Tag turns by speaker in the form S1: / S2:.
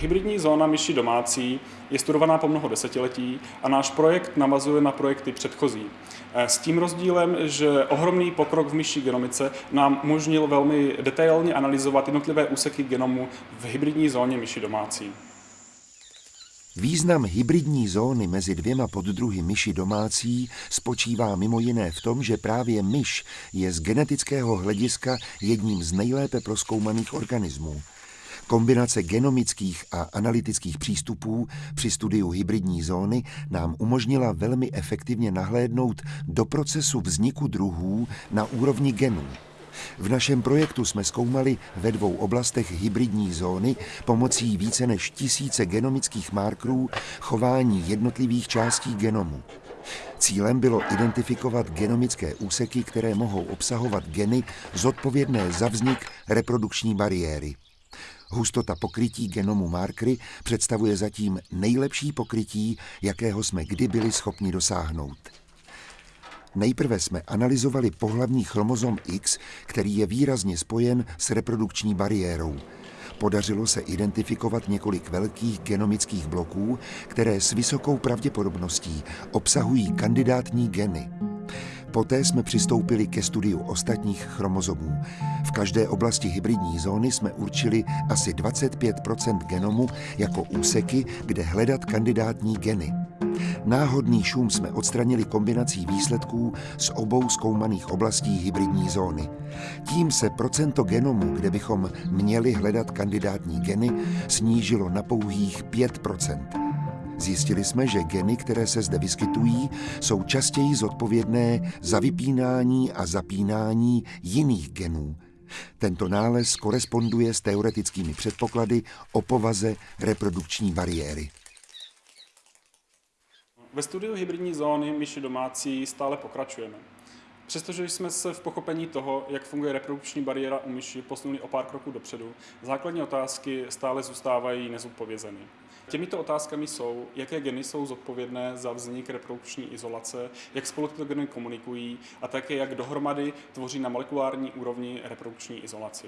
S1: Hybridní zóna myši domácí je studovaná po mnoho desetiletí a náš projekt navazuje na projekty předchozí. Eh, s tím rozdílem, že ohromný pokrok v myší genomice nám umožnil velmi detailně analyzovat jednotlivé úseky genomu v hybridní zóně myši domácí.
S2: Význam hybridní zóny mezi dvěma poddruhy myši domácí spočívá mimo jiné v tom, že právě myš je z genetického hlediska jedním z nejlépe proskoumaných organismů. Kombinace genomických a analytických přístupů při studiu hybridní zóny nám umožnila velmi efektivně nahlédnout do procesu vzniku druhů na úrovni genů. V našem projektu jsme zkoumali ve dvou oblastech hybridní zóny pomocí více než tisíce genomických markerů chování jednotlivých částí genomu. Cílem bylo identifikovat genomické úseky, které mohou obsahovat geny zodpovědné za vznik reprodukční bariéry. Hustota pokrytí genomu markery představuje zatím nejlepší pokrytí, jakého jsme kdy byli schopni dosáhnout. Nejprve jsme analyzovali pohlavní chromozom X, který je výrazně spojen s reprodukční bariérou. Podařilo se identifikovat několik velkých genomických bloků, které s vysokou pravděpodobností obsahují kandidátní geny. Poté jsme přistoupili ke studiu ostatních chromozomů. V každé oblasti hybridní zóny jsme určili asi 25% genomu jako úseky, kde hledat kandidátní geny. Náhodný šum jsme odstranili kombinací výsledků z obou zkoumaných oblastí hybridní zóny. Tím se procento genomu, kde bychom měli hledat kandidátní geny, snížilo na pouhých 5 Zjistili jsme, že geny, které se zde vyskytují, jsou častěji zodpovědné za vypínání a zapínání jiných genů. Tento nález koresponduje s teoretickými předpoklady o povaze reprodukční bariéry.
S1: Ve studiu hybridní zóny myši domácí stále pokračujeme. Přestože jsme se v pochopení toho, jak funguje reprodukční bariéra u myši, posunuli o pár kroků dopředu, základní otázky stále zůstávají nezodpovězeny. Těmito otázkami jsou, jaké geny jsou zodpovědné za vznik reprodukční izolace, jak spolu tyto geny komunikují a také jak dohromady tvoří na molekulární úrovni reprodukční izolaci.